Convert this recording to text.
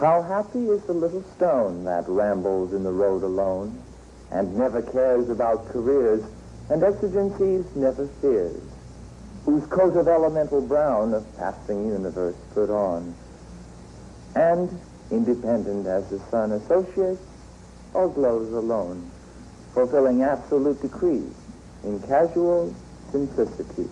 How happy is the little stone that rambles in the road alone, and never cares about careers, and exigencies never fears, whose coat of elemental brown a passing universe put on, and, independent as the sun associates, or glows alone, fulfilling absolute decrees in casual simplicity.